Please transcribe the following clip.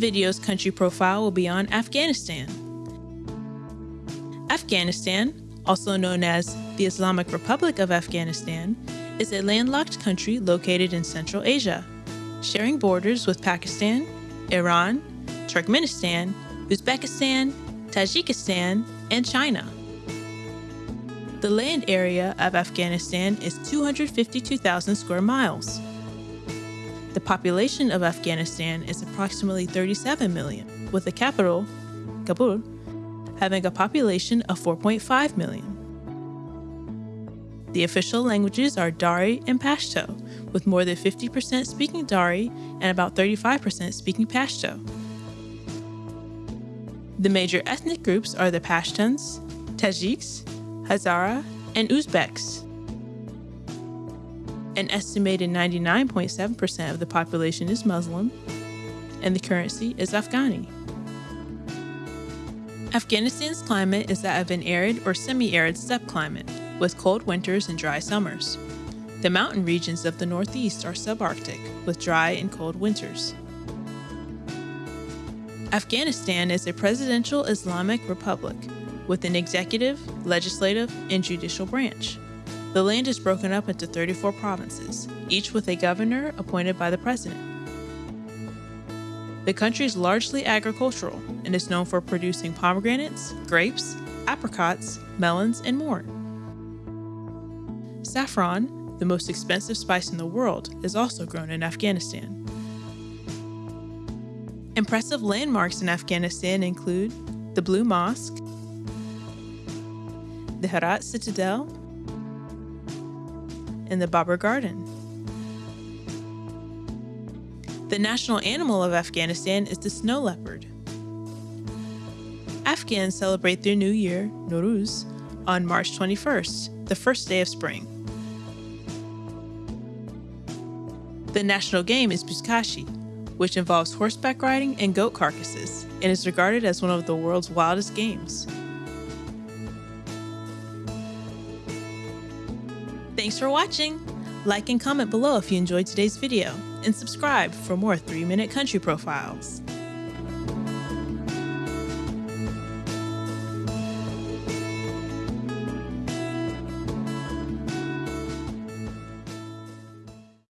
video's country profile will be on Afghanistan. Afghanistan, also known as the Islamic Republic of Afghanistan, is a landlocked country located in Central Asia, sharing borders with Pakistan, Iran, Turkmenistan, Uzbekistan, Tajikistan, and China. The land area of Afghanistan is 252,000 square miles. The population of Afghanistan is approximately 37 million, with the capital, Kabul, having a population of 4.5 million. The official languages are Dari and Pashto, with more than 50% speaking Dari and about 35% speaking Pashto. The major ethnic groups are the Pashtuns, Tajiks, Hazara, and Uzbeks. An estimated 99.7% of the population is Muslim, and the currency is Afghani. Afghanistan's climate is that of an arid or semi-arid steppe climate, with cold winters and dry summers. The mountain regions of the northeast are subarctic, with dry and cold winters. Afghanistan is a presidential Islamic republic with an executive, legislative, and judicial branch. The land is broken up into 34 provinces, each with a governor appointed by the president. The country is largely agricultural and is known for producing pomegranates, grapes, apricots, melons, and more. Saffron, the most expensive spice in the world, is also grown in Afghanistan. Impressive landmarks in Afghanistan include the Blue Mosque, the Herat Citadel, and the Babur Garden. The national animal of Afghanistan is the snow leopard. Afghans celebrate their new year, Nowruz, on March 21st, the first day of spring. The national game is Buzkashi, which involves horseback riding and goat carcasses, and is regarded as one of the world's wildest games. Thanks for watching! Like and comment below if you enjoyed today's video, and subscribe for more 3-Minute Country Profiles.